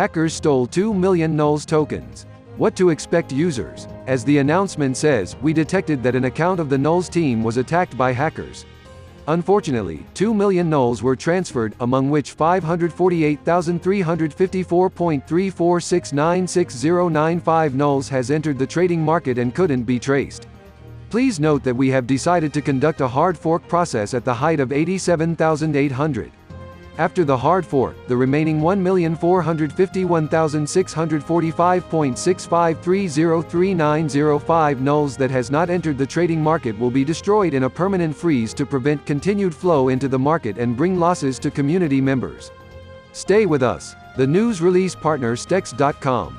Hackers stole 2 million NULS tokens. What to expect users? As the announcement says, we detected that an account of the NULS team was attacked by hackers. Unfortunately, 2 million NULS were transferred, among which 548,354.34696095 NULS has entered the trading market and couldn't be traced. Please note that we have decided to conduct a hard fork process at the height of 87,800. After the hard fork, the remaining 1,451,645.65303905 NULS that has not entered the trading market will be destroyed in a permanent freeze to prevent continued flow into the market and bring losses to community members. Stay with us. The news release partner Stex.com.